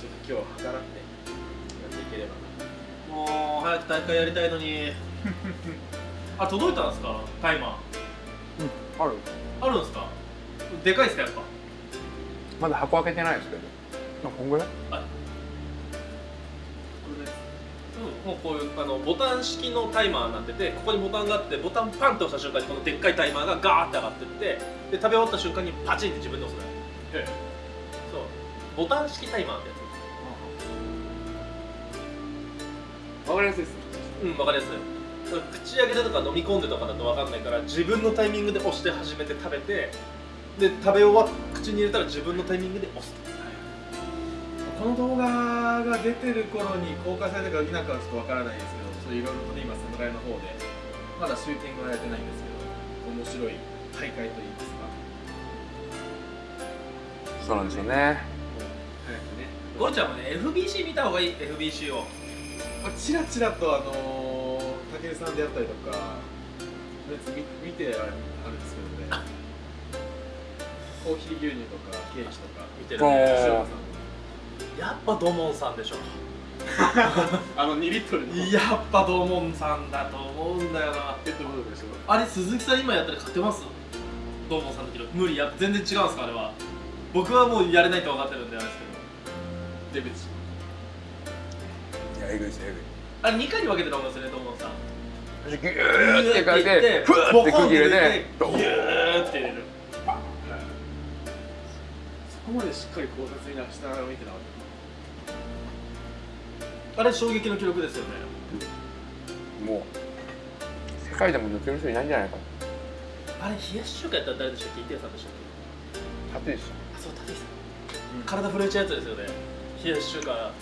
ちょっと今日計らってやっていければな。もう早く大会やりたいのに。あ届いたんですか？タイマー。ある。あるんですか？でかいですかやっぱ？まだ箱開けてないですけど。まあこんぐらい？うん、もうこういうあのボタン式のタイマーになっててここにボタンがあってボタンパンと押した瞬間にこのでっかいタイマーがガーって上がってってで食べ終わった瞬間にパチンって自分で押すのよ。そう。ボタン式タイマーってやわかりやすいですうんわかりやすい。口開けてとか飲み込んでとかだと分かんないから自分のタイミングで押して始めて食べてで食べ終わっ口に入れたら自分のタイミングで押す。この動画が出てる頃に公開されたか否かはちょっとわからないですけどいろいろとね今侍の方でまだシューティングはやってないんですけど面白い大会といいますかそうなんですよね。早くねゴルちゃんもね FBC 見た方がい。い。FBC をまあ、ちらちらとあのー、武井さんであったりとか別に見見てあるあるんですけどねコーヒー牛乳とかケーキとか見てるおーね塩田さやっぱドモンさんでしょあの2リットルのやっぱドモンさんだと思うんだよなペットボトルでしょあれ鈴木さん今やったら勝てますドモンさんの記録無理や全然違うんですかあれは僕はもうやれないって分かってるんであれですけど。レベチ。いやえぐいですえぐい。あれ2回に分けてると思うんですよねドモンさん。ギューって書いてふわって空気入れてギューって入れる。そこまでしっかり考察になしたら見てなかっあれ衝撃の記録ですよね。もう世界でも抜ける人いないんじゃないかあれ冷やし中華やったら誰でしたっけ？池谷さんでしたっけ？な立石さん体震えちゃうやつですよね。冷やし中華。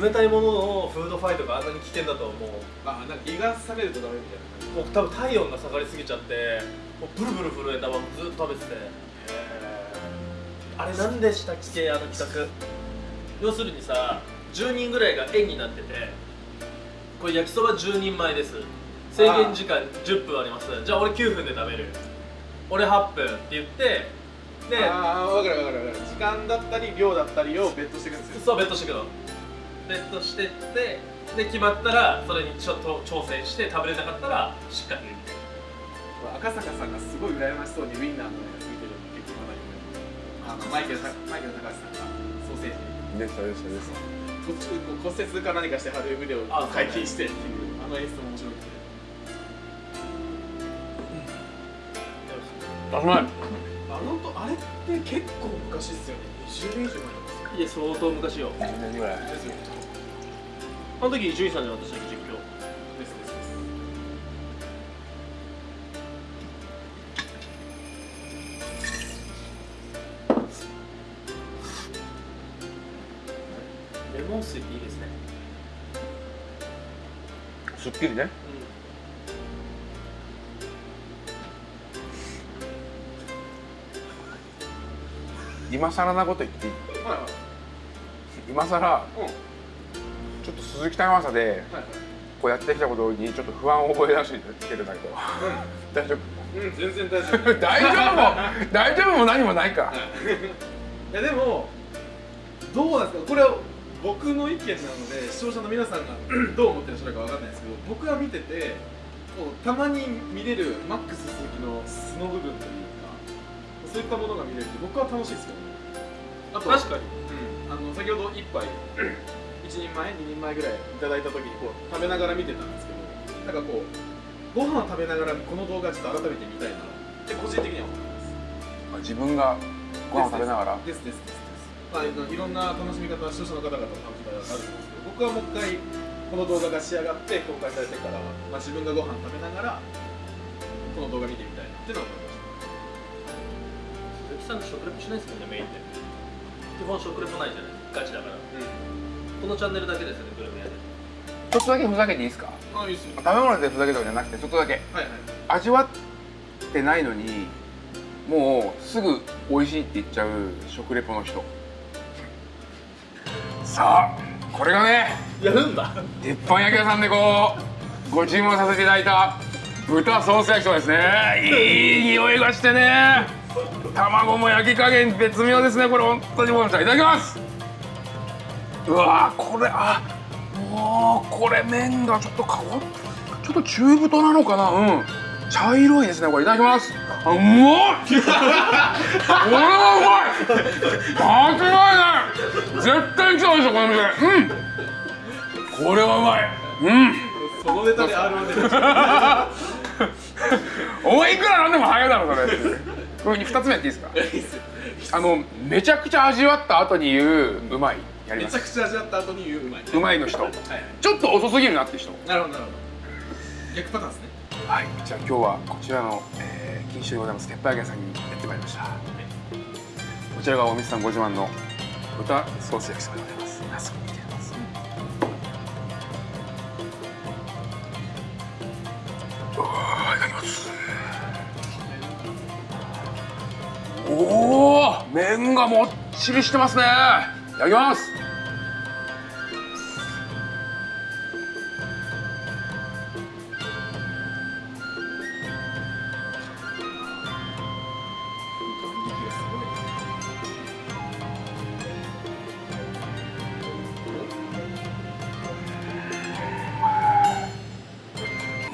冷たいもののフードファイトがあんなに危険だとはもう。たあなんか胃が冷めるとダメみたいなもう多分体温が下がりすぎちゃってもうブルブル震えたままずっと食べてて。あれ何でしたっけあの企画。要するにさ10人ぐらいが円になっててこれ焼きそば10人前です。制限時間10分あります。じゃあ俺9分で食べる。俺8分って言ってでああ分かる分かる分かる。時間だったり量だったりをベットしていくんですよ。そうベットしてくの。ベットしてってで決まったらそれにちょっと挑戦して食べれなかったら失格みたいな赤坂さんがすごい羨ましそうにウィンナーのやつ見てるの結構まだあのマイケルたマイケル高橋さんがソーセージ。んでしたでしたでした。途中こう骨折か何かして貼る腕をあ解禁してっていうあの演出も面白くて。あうまいあのとあれって結構昔っすよね。20年以上前なんですよ。いや相当昔よ。10年ぐらい。ですよあの時伊集院さんでしたっけ実況ですですです。レモン水っていいですね。すっきりね今更なこと言っていい？はいはい。今更うん。ちょっと鈴木玉正ではいはい。こうやってきたことにちょっと不安を覚え出してきてるんだけど。大丈夫？うん全然大丈夫。大丈夫？も 大丈夫も何もないか。い。やでもどうなんですか？これは僕の意見なので視聴者の皆さんが どう思ってらっしゃるかわかんないですけど僕が見ててこうたまに見れるマックス鈴木の素の部分というかそういったものが見れるって僕は楽しいですけどあと確かに。うん、あの先ほど1杯 1人前2人前ぐらいいただいた時にこう食べながら見てたんですけどなんかこうご飯を食べながらこの動画ちょっと改めて見たいな。って個人的には思ってます。自分がご飯を食べながら？ですですですです。まあ、いろんな楽しみ方視聴者の方々の楽しみ方があると思うんですけど僕はもう一回この動画が仕上がって公開されてから、まあ、自分がご飯食べながらこの動画見てみたいなっていうのは思いまし鈴木さんって食レポしないですもんねメインで基本食レポないじゃないですかガチだから。このチャンネルだけですよねグルメ屋で。ちょっとだけふざけていいですか？たあいいっすよ。食べ物でふざけとかじゃなくてちょっとだけ。はいはい。味わってないのにもうすぐ美味しいって言っちゃう食レポの人。さあこれがねやるんだ。鉄板焼き屋さんでこうご注文させていただいた豚ソース焼きそばですね。いい匂いがしてね卵も焼き加減絶妙ですね。これ本当にもういただきます。うわーこれあもうこれ麺がちょっとかわちょっと中太なのかな。うん。茶色いですねこれ。いただきます。あうまっこれはうまい。間違いない。絶対に来たでしょこの店。うん。これはうまい。うん。そのネタで R1 出てお前いくらなんでも早いだろそれこれ2つ目やっていいですか？あのめちゃくちゃ味わった後に言ううまいやりめちゃますくちゃ味わった後に言ううまい、うまいの人。はい。はいちょっと遅すぎるなって人。なるほどなるほど。逆パターンですね。はい。じゃあ今日はこちらの、えー、錦糸でございます。鉄板焼き屋さんにやってまいりました、こちらがお店さんご自慢の豚ソース焼きそばでございます。早速見てみます。うわーいただきますおお麺がもっちりしてますね。いただきます。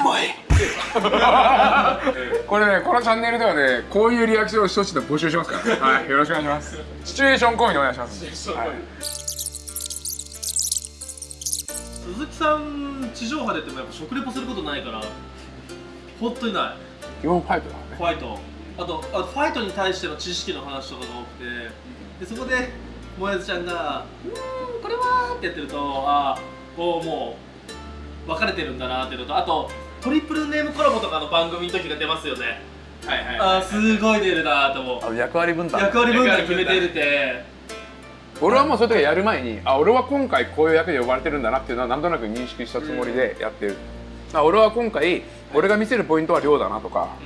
うまい これねこのチャンネルではねこういうリアクションを一つで募集しますからはい。よろしくお願いします。シチュエーション込みでお願いします、はい、鈴木さん地上波でってもやっぱ食レポすることないから本当にない。基本ファイトだね。ファイト。あとあとファイトに対しての知識の話とかが多くてでそこでもやずちゃんが「うーんこれは」ってやってるとああこうもう分かれてるんだなっていうのとあとトリプルネームコラボとかの番組の時が出ますよね。はいはいああすごい出るなと思う。役割分担。役割分担決めてるって。俺はもうそういう時やる前にあ俺は今回こういう役で呼ばれてるんだなっていうのはなんとなく認識したつもりでやってる、あ俺は今回俺が見せるポイントは量だなとか、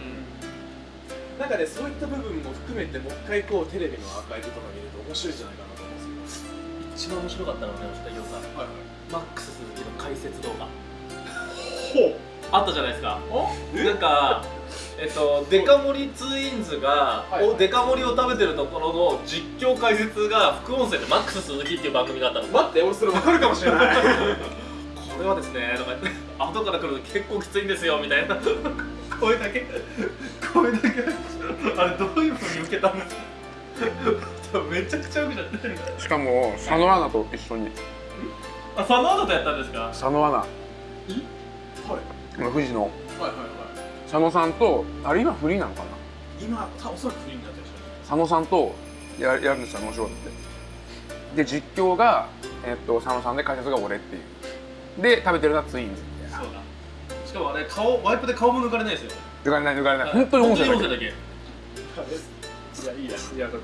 なんかねそういった部分も含めてもう一回こうテレビのアーカイブとか見ると面白いんじゃないかなと思うんです一番面白かったのはね吉田洋さんけどはいマックス鈴木の解説動画。ほあったじゃないですか。うなんかえっとデカ盛りツインズが、はい。おデカ盛りを食べてるところの実況解説が副音声でマックス鈴木っていう番組があったの。待って俺それ分かるかもしれない。これはですねとか言って後から来るの結構きついんですよみたいな。声だけ。声だけ。あれどういうふうに受けたんですかめちゃくちゃ受けちゃってしかも佐野アナと一緒に。あ佐野アナとやったんですか？佐野アナ。はい富士のはいはいはい。佐野さんとあれ今フリーなのかな？今たおそらくフリーになってるでし佐野さんとややるんですよ面白くて。で実況が、えっと佐野さんで解説が俺っていう。で食べてるのはツインズみたいな。そうだ。しかもあれ顔ワイプで顔も抜かれないですよ。抜かれない抜かれない。本当に音声だけ。だけ。ょいやいいやいやだと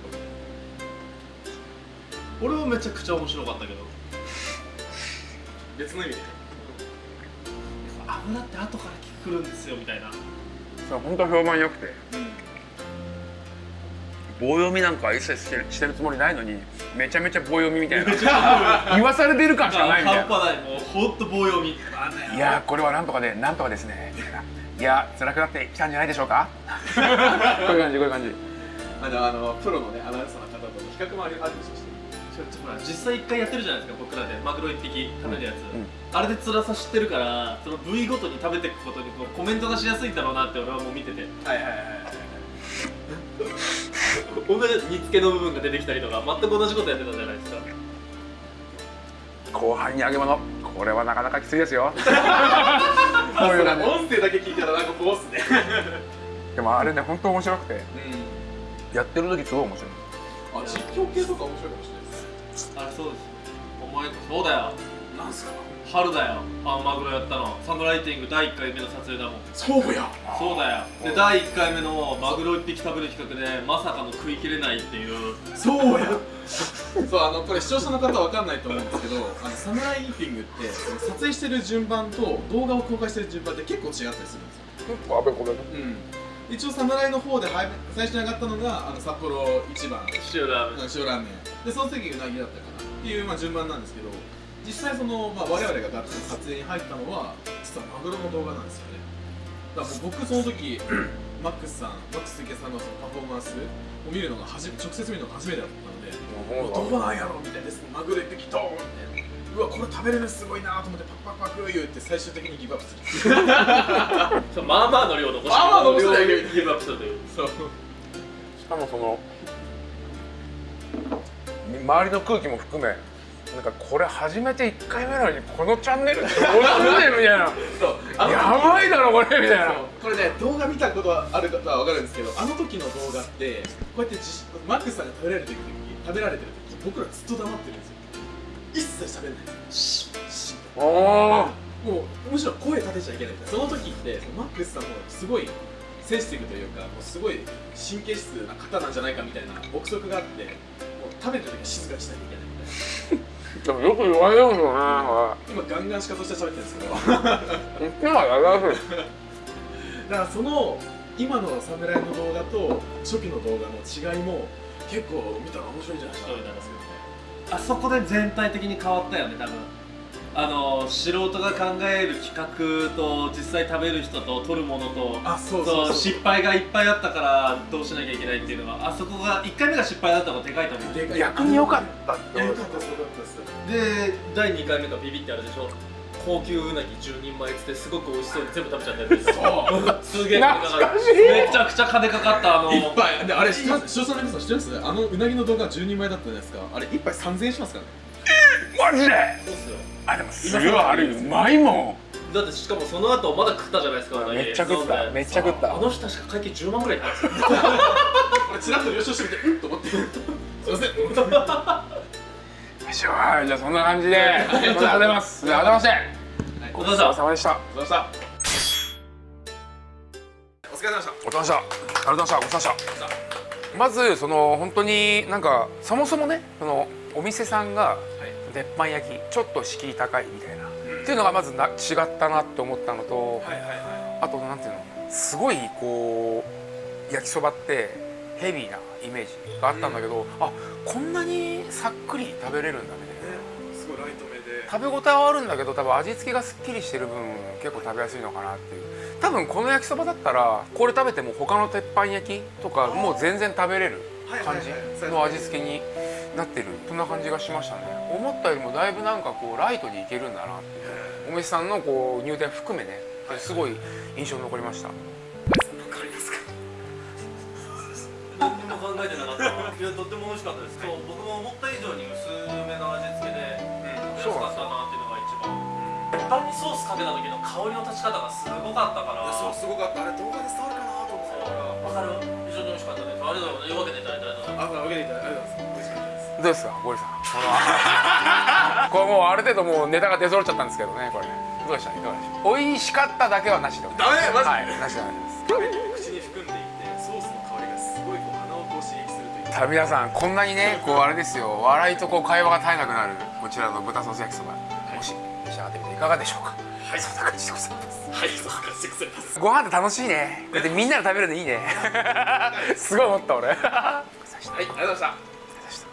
俺はめちゃくちゃ面白かったけど。別の意味で油って後から来るんですよみたいな。そう本当評判良くて。棒読みなんか一切してるしてるつもりないのにめちゃめちゃ棒読みみたいな。言わされてる感しかないみたいな。半端ないもうほんと棒読み。いやーこれはなんとかでなんとかですね。みたいないや辛くなってきたんじゃないでしょうか？こういう感じこういう感じ。あのあのプロのねアナウンサーの方との比較もあるでしょほら実際一回やってるじゃないですか僕らでマグロ一匹食べるやつ、うんあれで辛さ知ってるからその部位ごとに食べていくことにこうコメントがしやすいんだろうなって俺はもう見てて。はいはいはい。はい同じ煮付けの部分が出てきたりとか全く同じことやってたじゃないですか。後半に揚げ物。これはなかなかきついですよ。こういう感じ音声だけ聞いたらなんかこうっすね。でもあれね本当面白くて。うやってる時すごい面白い。んあ実況系とか面白いかもしれないあれそうですお前そうだよ。なんすか？春だよ。あのマグロやったの。サムライティング第1回目の撮影だもん。そうや。そうだよ。で第1回目のマグロ1匹食べる企画でまさかの食い切れないっていう。そうや。そうあのこれ視聴者の方は分かんないと思うんですけどあのサムライイーティングって撮影してる順番と動画を公開してる順番って結構違ったりするんですよ。結構あべこべね。うん。一応サムライの方では最初に上がったのがあの札幌一番。塩ラーメン。塩ラーメンでその次うなぎだったかなっていう、まあ、順番なんですけど実際その、まあ、我々がガッツリ撮影に入ったのは実はマグロの動画なんですよね。だから僕その時 マックスさんマックス関さんのそのパフォーマンスを見るのが初め直接見るのが初めてだったのでうわどうなんやろみたいな。ですマグロ一匹ドーンみたいなうわこれ食べれるのすごいなと思ってパクパクパク言って最終的にギブアップするまあまあの量残してまあまあ残してギブアップするというそうしかもその周りの空気も含めなんかこれ初めて1回目なのにこのチャンネルってどうなってんねんみたいな。そう。やばいだろこれみたいな。これね動画見たことある方は分かるんですけどあの時の動画ってこうやってじマックスさんが食べられてる時食べられてる時僕らずっと黙ってるんですよ。一切喋んない。シッシッもうむしろ声立てちゃいけないその時ってマックスさんもすごいセンシティブというかもうすごい神経質な方なんじゃないかみたいな憶測があって食べてる時は静かにしないといけないみたいな。でもよく言われるんですよね。今ガンガンしかとして喋ってるんですけど言ってはやりやすいだからその今の侍の動画と初期の動画の違いも結構見たら面白いんじゃないかなと思いますけどねあそこで全体的に変わったよね多分あの素人が考える企画と実際食べる人と撮るものとあそうそうそう。失敗がいっぱいあったからどうしなきゃいけないっていうのはあそこが1回目が失敗だったのがでかいと思う逆に良かったってですよかったですで第2回目がビビってあるでしょ？高級うなぎ10人前っつってすごく美味しそうに全部食べちゃったやつ。でしょすげえ金かか懐かしい。めちゃくちゃ金かかったあの。いっぱい。であれ視聴者の皆さん知ってます？あのうなぎの動画10人前だったじゃないですか。あれ1杯3000円しますからねマジで？そうっすよあでもすごいあれうまいもん。だってしかもその後まだ食ったじゃないですかめっちゃ食った。めっちゃ食った。あの人確か会計10万ぐらいいったんですよ。俺チラッと了承してみてうん？と思って。すいません。よしはいじゃあそんな感じで。あ。りがとうございます。改めましてお疲れ様お疲れ様でした。お疲れ様でした。お疲れ様でした。お疲れ様でした。ありがとうございました。ごちそうさまでした。まずその本当になんかそもそもねそのお店さんが鉄板焼きちょっと敷居高いみたいな、っていうのがまずな違ったなって思ったのと、あとなんていうのすごいこう焼きそばってヘビーなイメージがあったんだけど、あこんなにさっくり食べれるんだみたいな。すごいライト目で。食べ応えはあるんだけど多分味付けがすっきりしてる分結構食べやすいのかなっていう。多分この焼きそばだったらこれ食べても他の鉄板焼きとかもう全然食べれる感じの味付けになってるそんな感じがしましたね。思ったよりもだいぶなんかこうライトにいけるんだなっていう。お店さんのこう入店含めねすごい印象に残りました。何にも考えてなかった いやとっても美味しかったです。そう僕も思った以上に薄めの味付けで食べやすかったなっていうのが一番。鉄板にソースかけた時の香りの立ち方がすごかったから。そうすごかった。あれ動画で伝わるかなと思って。たからわかる。非常に美味しかったです。ありがとうございます。分けていただいてありがとうございますあ、まあ、分けていただいてありがとうございます。どうですかゴリさん？この これもうある程度もうネタが出揃っちゃったんですけどねこれどうでした？いかがでした？美味しかっただけはなしでダメ？マジはいなしで口に含んでいて、ソースの香りがすごいこう鼻をこう刺激するという。さあ皆さんこんなにねこうあれですよ。笑いとこう会話が絶えなくなるこちらの豚ソース焼きそば。もし召し上がってみていかがでしょうか？はい。そんな感じでございます。はいそうかしてくださいます。ご飯って楽しいね。だってみんなで食べるのいいね。すごい思った俺。はいありがとうございました